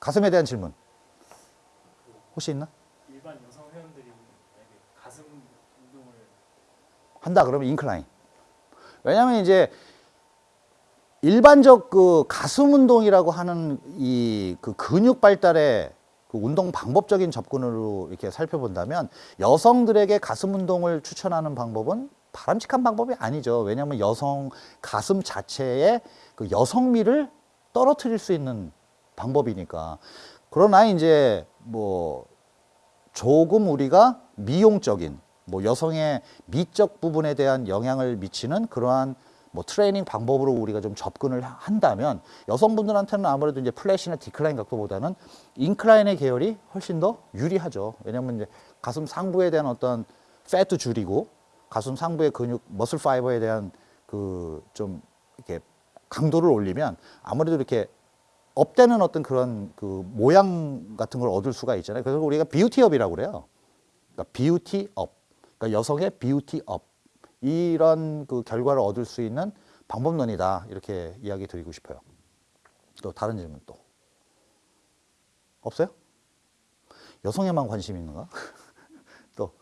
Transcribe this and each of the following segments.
가슴에 대한 질문 혹시 있나? 일반 여성 회원들이 가슴 운동을 한다 그러면 인클라인. 왜냐하면 이제 일반적 그 가슴 운동이라고 하는 이 그 근육 발달의 그 운동 방법적인 접근으로 이렇게 살펴본다면 여성들에게 가슴 운동을 추천하는 방법은 바람직한 방법이 아니죠. 왜냐하면 여성 가슴 자체의 그 여성미를 떨어뜨릴 수 있는 방법이니까. 그러나 이제 뭐 조금 우리가 미용적인 뭐 여성의 미적 부분에 대한 영향을 미치는 그러한 뭐 트레이닝 방법으로 우리가 좀 접근을 한다면 여성분들한테는 아무래도 이제 flat이나 decline 각도보다는 incline의 계열이 훨씬 더 유리하죠. 왜냐면 이제 가슴 상부에 대한 어떤 fat 줄이고 가슴 상부의 근육 머슬 파이버에 대한 그 좀 이렇게 강도를 올리면 아무래도 이렇게 업되는 어떤 그런 그 모양 같은 걸 얻을 수가 있잖아요. 그래서 우리가 비우티업이라고 그래요. 그러니까 비우티업. 그러니까 여성의 비우티업. 이런 그 결과를 얻을 수 있는 방법론이다. 이렇게 이야기 드리고 싶어요. 또 다른 질문 또. 없어요? 여성에만 관심 있는가? 또.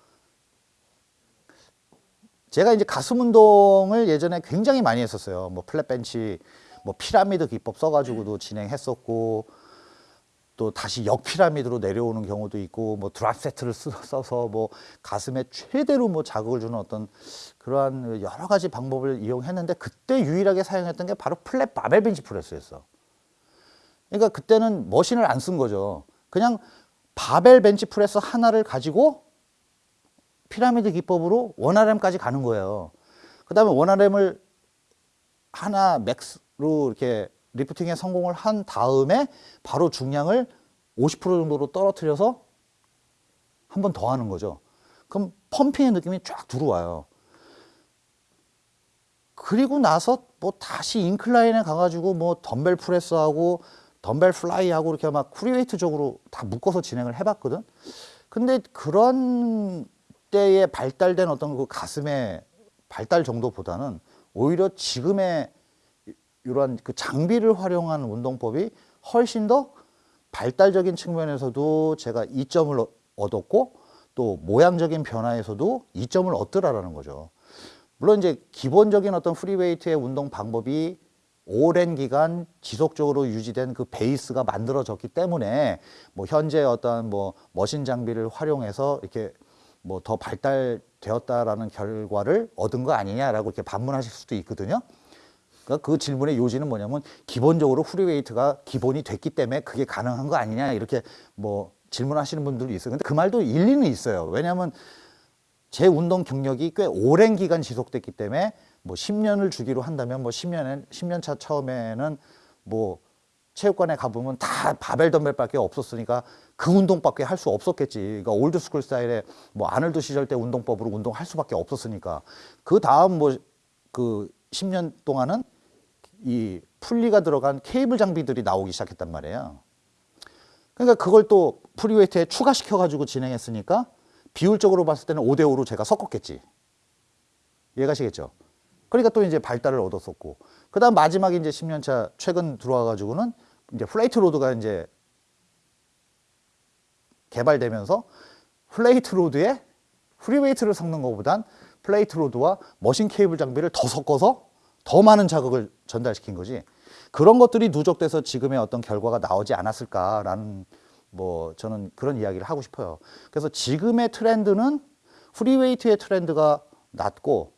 제가 이제 가슴 운동을 예전에 굉장히 많이 했었어요. 뭐 flat bench, 뭐 피라미드 기법 써가지고도 진행했었고, 또 다시 역피라미드로 내려오는 경우도 있고, 뭐 drop set를 쓰- 써서 뭐 가슴에 최대로 뭐 자극을 주는 어떤 그러한 여러 가지 방법을 이용했는데, 그때 유일하게 사용했던 게 바로 flat 바벨 벤치 프레스였어. 그러니까 그때는 machine을 안 쓴 거죠. 그냥 바벨 벤치 프레스 하나를 가지고 피라미드 기법으로 one RM까지 가는 거예요. 그 다음에 one RM을 하나 max로 이렇게 lifting에 성공을 한 다음에 바로 중량을 50% 정도로 떨어뜨려서 한 번 더 하는 거죠. 그럼 pumping의 느낌이 쫙 들어와요. 그리고 나서 뭐 다시 incline에 가가지고 뭐 덤벨 프레스하고 덤벨 fly하고 이렇게 막 free weight적으로 다 묶어서 진행을 해봤거든. 근데 그런 때에 발달된 어떤 그 가슴의 발달 정도보다는 오히려 지금의 이러한 그 장비를 활용한 운동법이 훨씬 더 발달적인 측면에서도 제가 이점을 얻- 얻었고 또 모양적인 변화에서도 이점을 얻더라라는 거죠. 물론 이제 기본적인 어떤 free weight의 운동 방법이 오랜 기간 지속적으로 유지된 그 베이스가 만들어졌기 때문에 뭐 현재 어떤 뭐 machine 장비를 활용해서 이렇게 뭐 더 발달되었다라는 결과를 얻은 거 아니냐라고 이렇게 반문하실 수도 있거든요. 그러니까 그 질문의 요지는 뭐냐면 기본적으로 free weight가 기본이 됐기 때문에 그게 가능한 거 아니냐 이렇게 뭐 질문하시는 분들도 있어요. 근데 그 말도 일리는 있어요. 왜냐하면 제 운동 경력이 꽤 오랜 기간 지속됐기 때문에 뭐 10년을 주기로 한다면 뭐 10년에 10년 차 처음에는 뭐 체육관에 가보면 다 바벨 덤벨밖에 없었으니까 그 운동밖에 할 수 없었겠지. 그러니까 old school 스타일의 뭐 아놀드 시절 때 운동법으로 운동할 수밖에 없었으니까 그 다음 뭐 그 10년 동안은 이 pulley가 들어간 케이블 장비들이 나오기 시작했단 말이에요. 그러니까 그걸 또 free weight에 추가시켜 가지고 진행했으니까 비율적으로 봤을 때는 5대 5로 제가 섞었겠지. 이해가시겠죠? 그러니까 또 이제 발달을 얻었었고 그다음 마지막에 이제 10년 차 최근 들어와 가지고는 이제 plate load가 이제 개발되면서 plate load에 free weight를 섞는 것보단 plate load와 machine 케이블 장비를 더 섞어서 더 많은 자극을 전달시킨 거지. 그런 것들이 누적돼서 지금의 어떤 결과가 나오지 않았을까라는 뭐 저는 그런 이야기를 하고 싶어요. 그래서 지금의 트렌드는 free weight의 트렌드가 낮고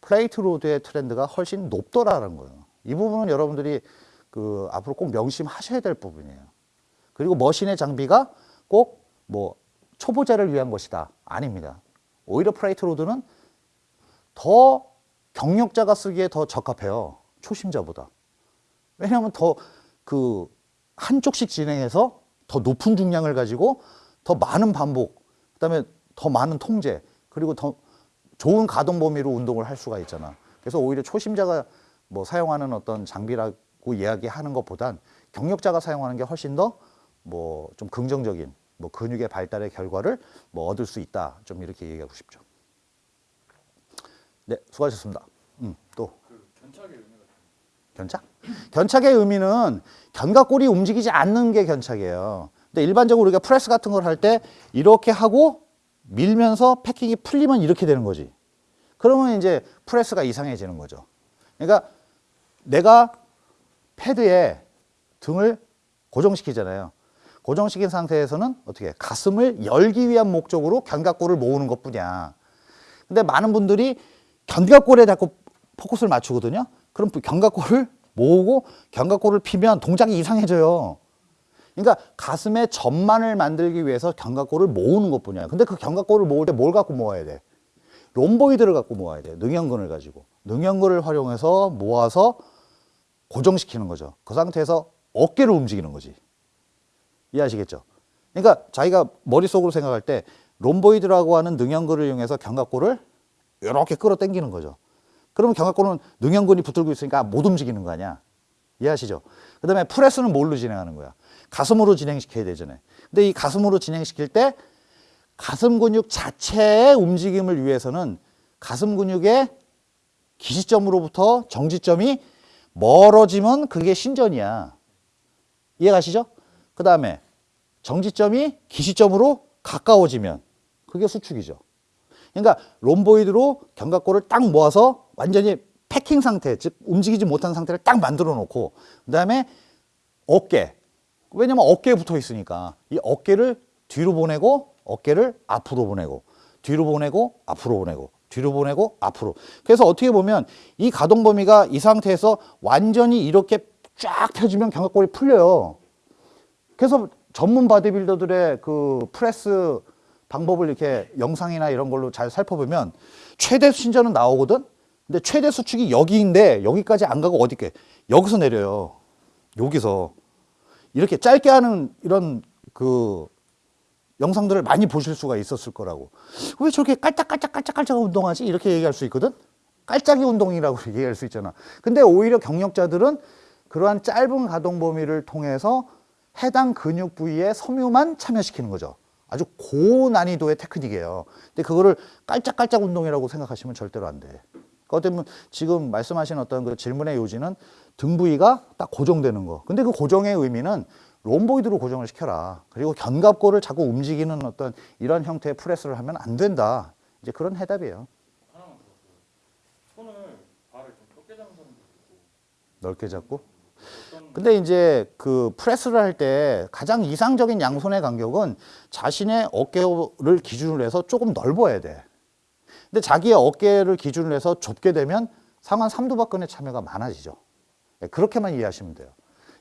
plate load의 트렌드가 훨씬 높더라는 거예요. 이 부분은 여러분들이 그 앞으로 꼭 명심하셔야 될 부분이에요. 그리고 machine의 장비가 꼭 뭐 초보자를 위한 것이다. 아닙니다. 오히려 plate load는 더 경력자가 쓰기에 더 적합해요. 초심자보다. 왜냐하면 더 그 한쪽씩 진행해서 더 높은 중량을 가지고 더 많은 반복, 그다음에 더 많은 통제, 그리고 더 좋은 가동 범위로 운동을 할 수가 있잖아. 그래서 오히려 초심자가 뭐 사용하는 어떤 장비라고 이야기하는 것보단 경력자가 사용하는 게 훨씬 더 뭐 좀 긍정적인 뭐 근육의 발달의 결과를 뭐 얻을 수 있다. 좀 이렇게 얘기하고 싶죠. 네, 수고하셨습니다. 음, 또 그 견착의 의미가 견착? 견착의 의미는 견갑골이 움직이지 않는 게 견착이에요. 근데 일반적으로 우리가 프레스 같은 걸 할 때 이렇게 하고 밀면서 패킹이 풀리면 이렇게 되는 거지. 그러면 이제 프레스가 이상해지는 거죠. 그러니까 내가 패드에 등을 고정시키잖아요. 고정시킨 상태에서는 어떻게 가슴을 열기 위한 목적으로 견갑골을 모으는 것뿐이야. 근데 많은 분들이 견갑골에 자꾸 포커스를 맞추거든요. 그럼 견갑골을 모으고 견갑골을 피면 동작이 이상해져요. 그러니까 가슴의 전만을 만들기 위해서 견갑골을 모으는 것뿐이야. 근데 그 견갑골을 모을 때 뭘 갖고 모아야 돼? 롬보이드를 갖고 모아야 돼. 능형근을 가지고. 능형근을 활용해서 모아서 고정시키는 거죠. 그 상태에서 어깨를 움직이는 거지. 이해하시겠죠? 그러니까 자기가 머릿속으로 생각할 때 롬보이드라고 하는 능형근을 이용해서 견갑골을 이렇게 끌어당기는 거죠. 그러면 견갑골은 능형근이 붙들고 있으니까 못 움직이는 거 아니야. 이해하시죠? 그 다음에 프레스는 뭘로 진행하는 거야? 가슴으로 진행시켜야 되잖아요. 근데 이 가슴으로 진행시킬 때 가슴 근육 자체의 움직임을 위해서는 가슴 근육의 기시점으로부터 정지점이 멀어지면 그게 신전이야. 이해가시죠? 그 다음에 정지점이 기시점으로 가까워지면 그게 수축이죠. 그러니까 롬보이드로 견갑골을 딱 모아서 완전히 패킹 상태, 즉 움직이지 못한 상태를 딱 만들어 놓고 그 다음에 어깨. 왜냐면 어깨에 붙어 있으니까 이 어깨를 뒤로 보내고 어깨를 앞으로 보내고 뒤로 보내고 앞으로 보내고 뒤로 보내고 앞으로. 그래서 어떻게 보면 이 가동 범위가 이 상태에서 완전히 이렇게 쫙 펴지면 견갑골이 풀려요. 그래서 전문 바디빌더들의 그 프레스 방법을 이렇게 영상이나 이런 걸로 잘 살펴보면 최대 신전은 나오거든? 근데 최대 수축이 여기인데 여기까지 안 가고 어디게 여기서 내려요. 여기서. 이렇게 짧게 하는 이런 그 영상들을 많이 보실 수가 있었을 거라고. 왜 저렇게 깔짝깔짝깔짝깔짝 운동하지? 이렇게 얘기할 수 있거든? 깔짝이 운동이라고 얘기할 수 있잖아. 근데 오히려 경력자들은 그러한 짧은 가동 범위를 통해서 해당 근육 부위의 섬유만 참여시키는 거죠. 아주 고난이도의 테크닉이에요. 근데 그거를 깔짝깔짝 운동이라고 생각하시면 절대로 안 돼. 그것 때문에 지금 말씀하신 어떤 그 질문의 요지는 등 부위가 딱 고정되는 거. 근데 그 고정의 의미는 롬보이드로 고정을 시켜라. 그리고 견갑골을 자꾸 움직이는 어떤 이런 형태의 프레스를 하면 안 된다. 이제 그런 해답이에요. 하나만 더. 그 손을 발을 좀 좁게 잡는 사람도 있고 넓게 잡고. 근데 이제 그 프레스를 할 때 가장 이상적인 양손의 간격은 자신의 어깨를 기준으로 해서 조금 넓어야 돼. 근데 자기의 어깨를 기준으로 해서 좁게 되면 상완 삼두박근의 참여가 많아지죠. 예, 그렇게만 이해하시면 돼요.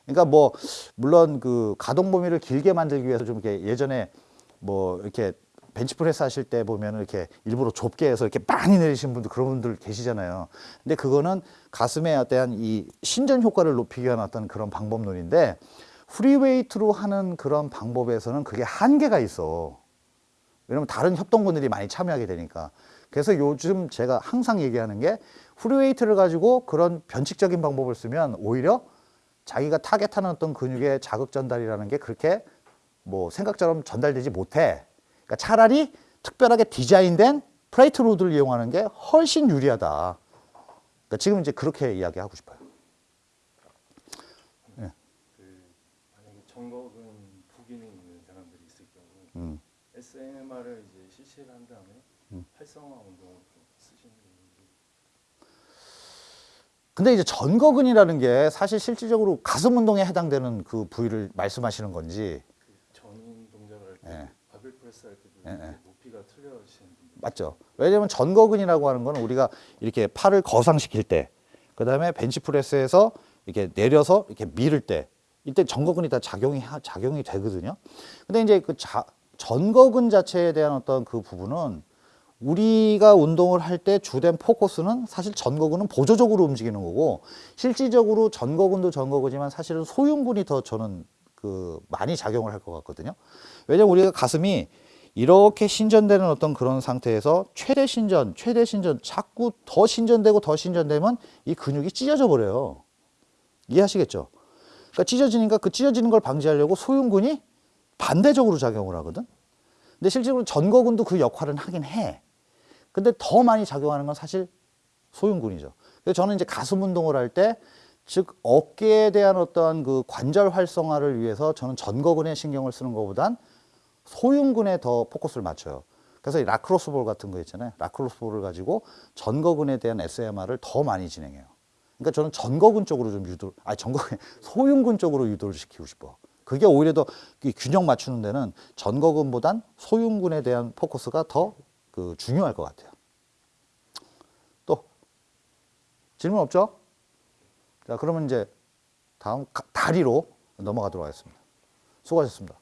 그러니까 뭐 물론 그 가동 범위를 길게 만들기 위해서 좀 이렇게 예전에 뭐 이렇게 벤치프레스 하실 때 보면 이렇게 일부러 좁게 해서 이렇게 많이 내리신 분들 그런 분들 계시잖아요. 근데 그거는 가슴에 대한 이 신전 효과를 높이기 위한 어떤 그런 방법론인데 free weight로 하는 그런 방법에서는 그게 한계가 있어. 왜냐면 다른 협동근들이 많이 참여하게 되니까. 그래서 요즘 제가 항상 얘기하는 게 free weight를 가지고 그런 변칙적인 방법을 쓰면 오히려 자기가 타겟하는 어떤 근육의 자극 전달이라는 게 그렇게 뭐 생각처럼 전달되지 못해. 그러니까 차라리 특별하게 디자인된 plate load를 이용하는 게 훨씬 유리하다. 그러니까 지금 이제 그렇게 이야기하고 싶어요. 그 만약에 정거근 부기능 있는 사람들이 있을 경우 음. SMR을 이제 실시를 한 다음에 음. 활성화 운동을 좀 쓰시는 근데 이제 전거근이라는 게 사실 실질적으로 가슴 운동에 해당되는 그 부위를 말씀하시는 건지 그 전인 동작을 할 때 예. 바벨 프레스 할 때도 예, 예. 높이가 틀려지시는 분들 맞죠? 왜냐면 전거근이라고 하는 거는 우리가 이렇게 팔을 거상시킬 때, 그 다음에 벤치프레스에서 이렇게 내려서 이렇게 밀을 때, 이때 전거근이 다 작용이 하- 작용이 되거든요. 근데 이제 그 자, 전거근 자체에 대한 어떤 그 부분은 우리가 운동을 할 때 주된 포커스는 사실 전거근은 보조적으로 움직이는 거고 실질적으로 전거근도 전거근이지만 사실은 소흉근이 더 저는 그 많이 작용을 할 것 같거든요. 왜냐면 우리가 가슴이 이렇게 신전되는 어떤 그런 상태에서 최대 신전, 최대 신전, 자꾸 더 신전되고 더 신전되면 이 근육이 찢어져 버려요. 이해하시겠죠? 그러니까 찢어지니까 그 찢어지는 걸 방지하려고 소흉근이 반대적으로 작용을 하거든. 근데 실제로 전거근도 그 역할은 하긴 해. 근데 더 많이 작용하는 건 사실 소흉근이죠. 그래서 저는 이제 가슴 운동을 할 때 즉 어깨에 대한 어떠한 그 관절 활성화를 위해서 저는 전거근에 신경을 쓰는 것보단 소흉근에 더 포커스를 맞춰요. 그래서 이 라크로스 볼 같은 거 있잖아요. 라크로스 볼을 가지고 전거근에 대한 SMR을 더 많이 진행해요. 그러니까 저는 전거근 쪽으로 좀 유도, 아 전거근 소흉근 쪽으로 유도를 시키고 싶어. 그게 오히려 더이 균형 맞추는 데는 전거근보단 소흉근에 대한 포커스가 더 그 중요할 것 같아요. 또 질문 없죠? 자 그러면 이제 다음 가- 다리로 넘어가도록 하겠습니다. 수고하셨습니다.